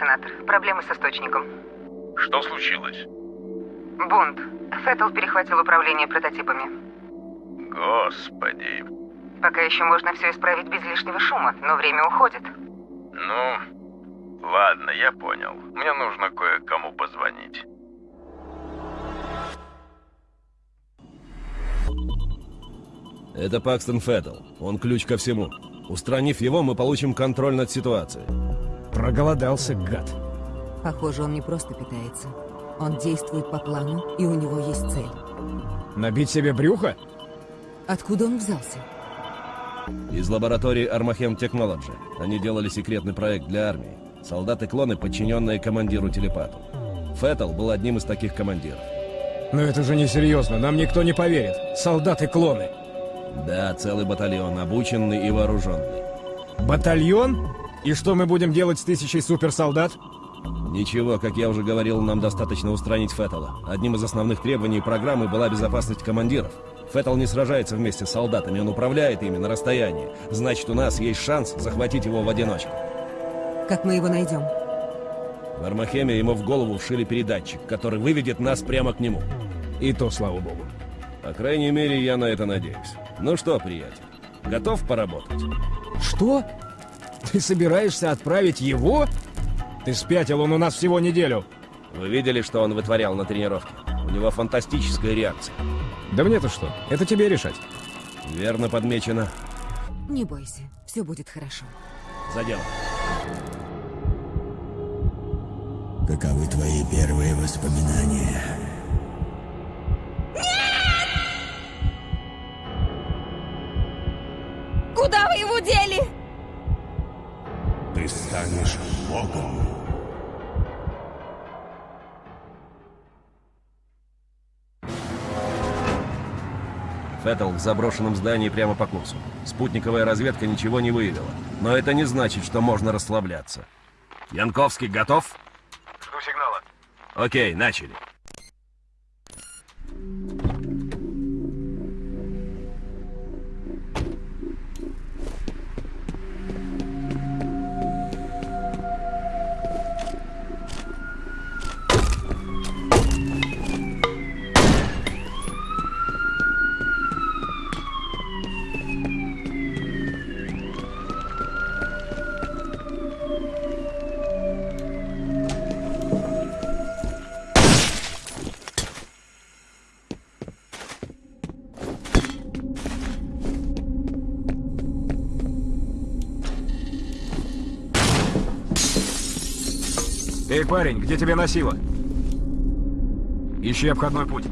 Сенатор. Проблемы с источником. Что случилось? Бунт. Феттл перехватил управление прототипами. Господи. Пока еще можно все исправить без лишнего шума, но время уходит. Ну, ладно, я понял. Мне нужно кое-кому позвонить. Это Пакстон Феттл. Он ключ ко всему. Устранив его, мы получим контроль над ситуацией. Проголодался, гад. Похоже, он не просто питается. Он действует по плану, и у него есть цель. Набить себе брюхо? Откуда он взялся? Из лаборатории Armahem Technology. Они делали секретный проект для армии. Солдаты-клоны, подчиненные командиру-телепату. Феттл был одним из таких командиров. Но это же несерьезно, нам никто не поверит. Солдаты-клоны. Да, целый батальон, обученный и вооруженный. Батальон? И что мы будем делать с тысячей суперсолдат? Ничего, как я уже говорил, нам достаточно устранить Феттела. Одним из основных требований программы была безопасность командиров. Феттел не сражается вместе с солдатами, он управляет ими на расстоянии. Значит, у нас есть шанс захватить его в одиночку. Как мы его найдем? В Армахеме ему в голову вшили передатчик, который выведет нас прямо к нему. И то, слава богу. По крайней мере, я на это надеюсь. Ну что, приятель, готов поработать? Что? Ты собираешься отправить его? Ты спятил, он у нас всего неделю. Вы видели, что он вытворял на тренировке? У него фантастическая реакция. Да мне-то что? Это тебе решать. Верно подмечено. Не бойся, все будет хорошо. За дело. Каковы твои первые воспоминания? Куда вы его дели? Станешь богом. Феттл в заброшенном здании прямо по курсу. Спутниковая разведка ничего не выявила. Но это не значит, что можно расслабляться. Янковский готов? Жду сигнала. Окей, начали. Эй, парень, где тебя носило? Ищи обходной путь.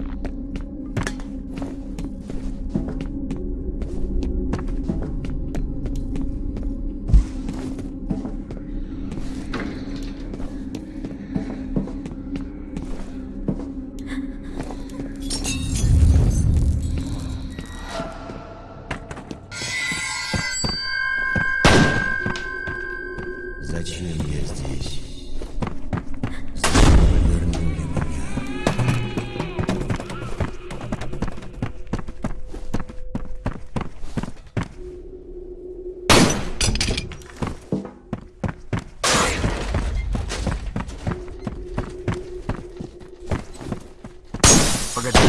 Погоди.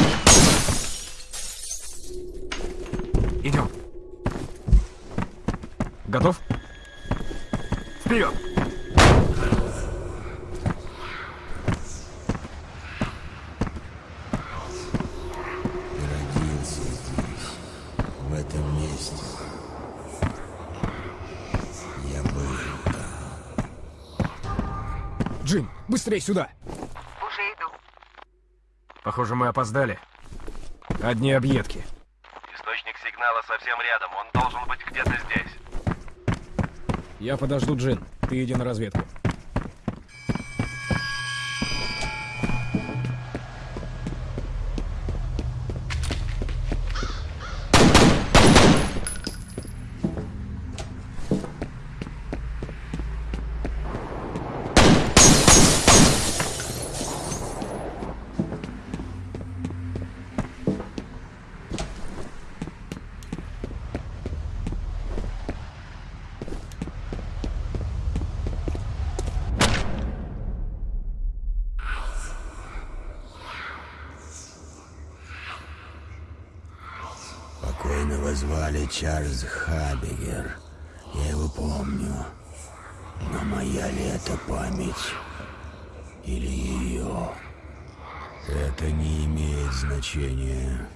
Идем. Готов? Вперед! Ты родился здесь, в этом месте. Я был там. Джим, быстрее сюда! Похоже, мы опоздали. Одни объедки. Источник сигнала совсем рядом. Он должен быть где-то здесь. Я подожду Джин. Ты иди на разведку. Звали Чарльз Хабигер. Я его помню. Но моя ли это память? Или ее? Это не имеет значения.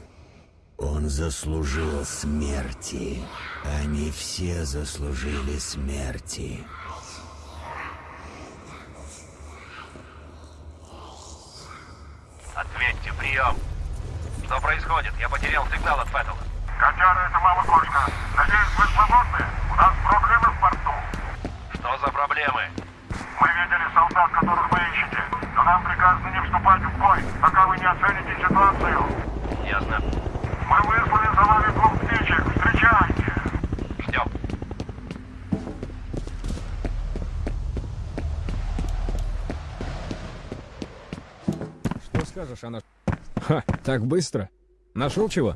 Он заслужил смерти. Они все заслужили смерти. Ответьте, прием. Что происходит? Я потерял сигнал от Феттела. Котяра, это мама кошка. Надеюсь, вы свободны? У нас проблемы в порту. Что за проблемы? Мы видели солдат, которых вы ищете. Но нам приказано не вступать в бой, пока вы не оцените ситуацию. Ясно. Мы выслали за вами двух птичек. Встречайте. Ждем. Что скажешь, она... Ха, так быстро? Нашел чего?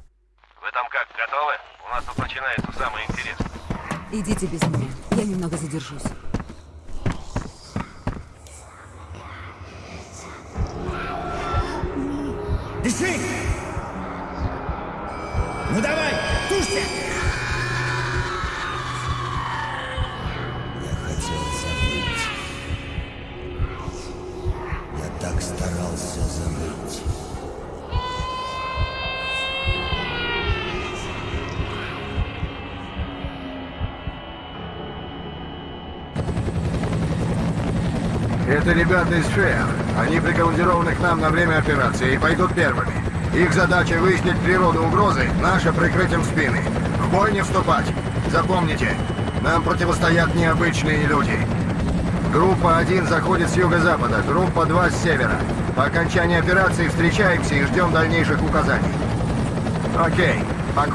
Вы там как, готовы? У нас тут начинается самое интересное. Идите без меня. Я немного задержусь. Это ребята из ФЭА. Они прикомандированы к нам на время операции и пойдут первыми. Их задача выяснить природу угрозы, наша прикрытием спины. В бой не вступать. Запомните, нам противостоят необычные люди. Группа 1 заходит с юго-запада, группа 2 с севера. По окончании операции встречаемся и ждем дальнейших указаний. Окей, по.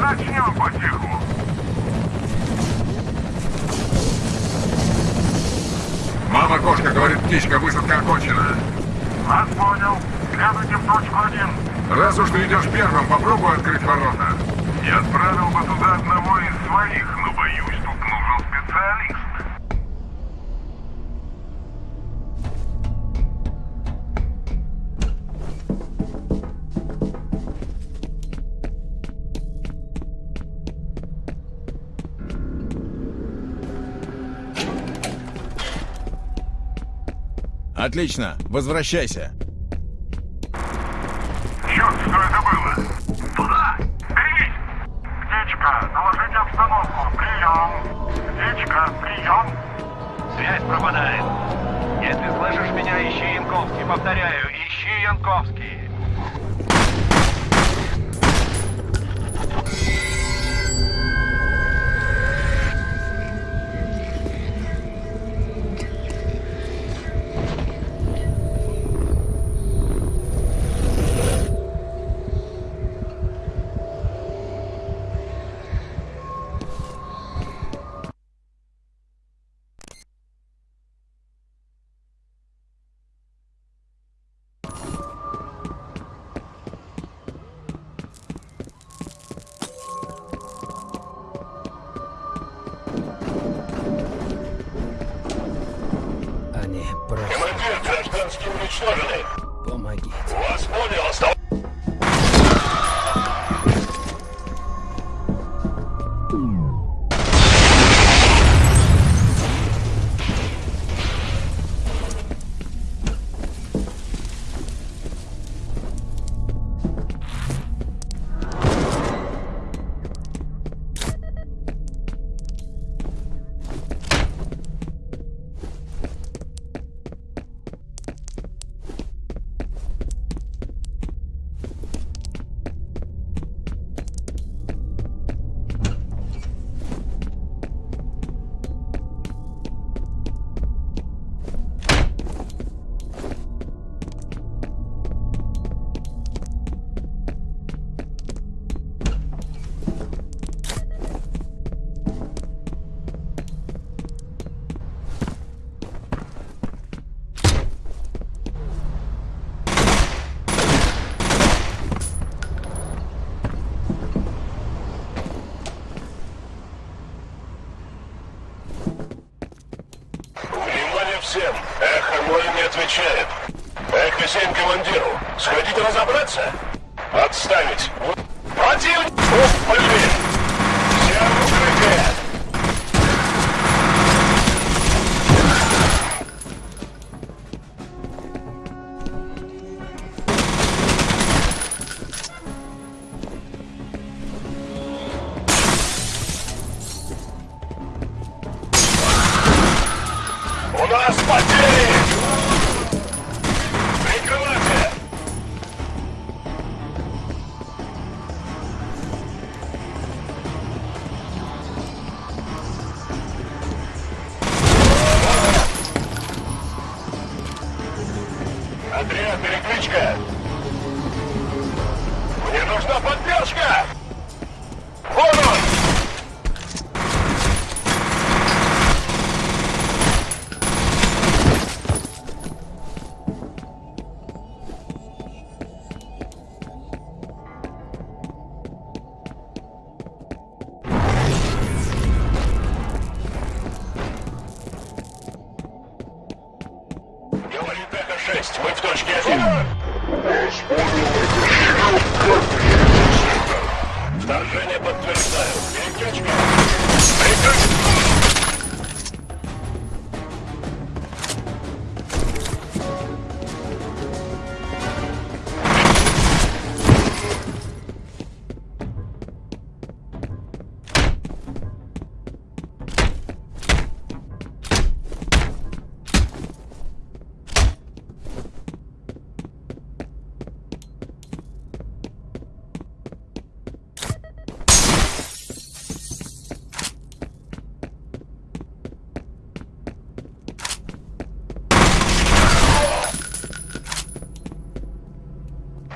Начнем потиху. Мама кошка говорит, птичка, высадка окончена. Вас понял. Следуйте в точку один. Раз уж ты идешь первым, попробуй открыть ворота. Я отправил бы туда одного из своих, но боюсь, тут нужен специалист. Отлично, возвращайся. Черт, что это было? Туда! Берись! Птичка, доложите обстановку. Прием! Птичка, прием! Связь пропадает. Если слышишь меня, ищи Янковский. Повторяю, ищи Янковский. Schlimmerling. 7. Эхо мой не отвечает. Эхо 7 командиру. Сходите разобраться. Отставить. Противник! Пусть пожить!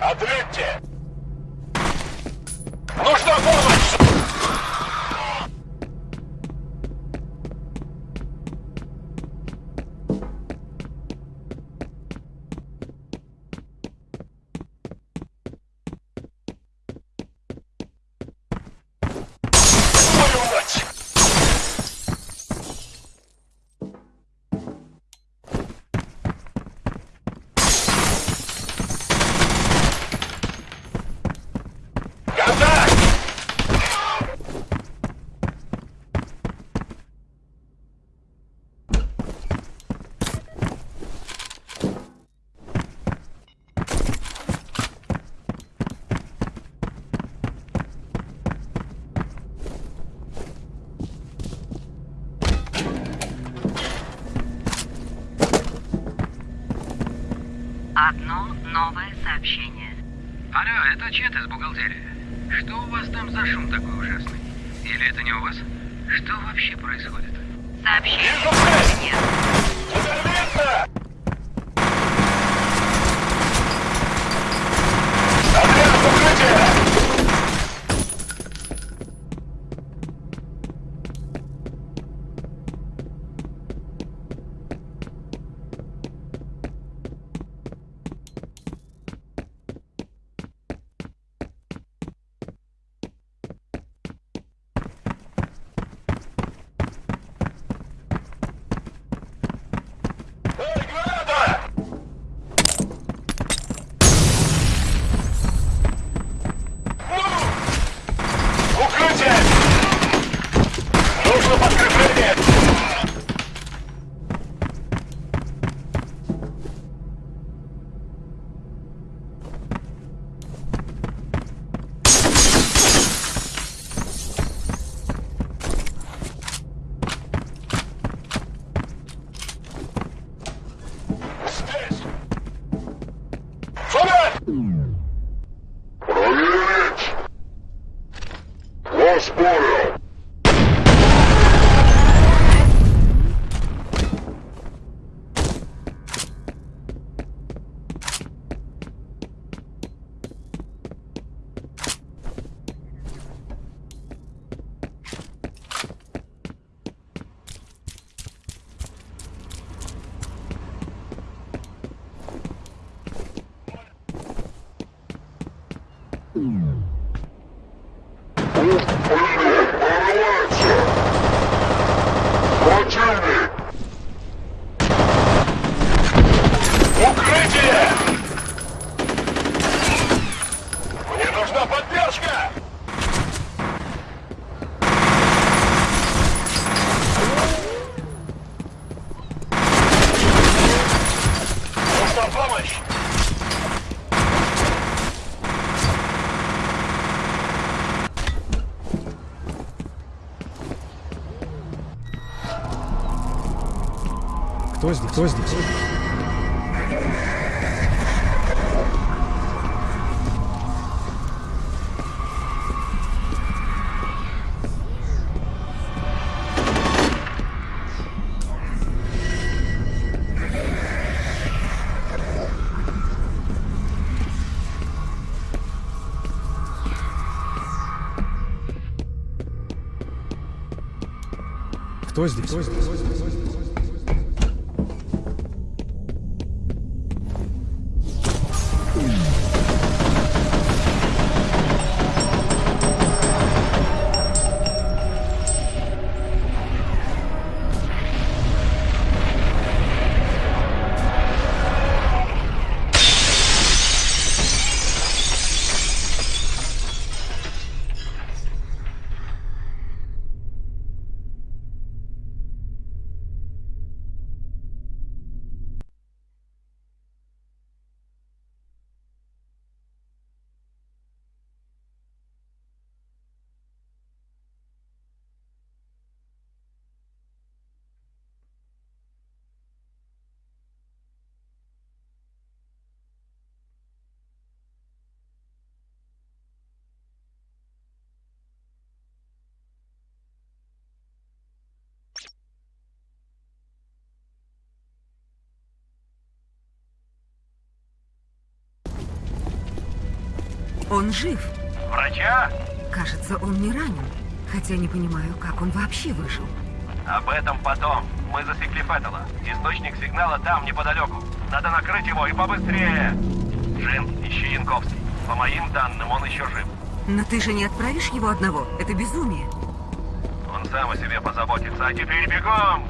Ответьте! Нужна помощь! сообщение. Алло, это Чет из бухгалтерии. Что у вас там за шум такой ужасный? Или это не у вас? Что вообще происходит? Сообщение. Нет. Кто здесь? Кто здесь? Кто здесь? Он жив. Врача? Кажется, он не ранен. Хотя не понимаю, как он вообще выжил. Об этом потом. Мы засекли Феттела. Источник сигнала там, неподалеку. Надо накрыть его и побыстрее. Джин, ищи Янковский. По моим данным, он еще жив. Но ты же не отправишь его одного. Это безумие. Он сам о себе позаботится. А теперь бегом!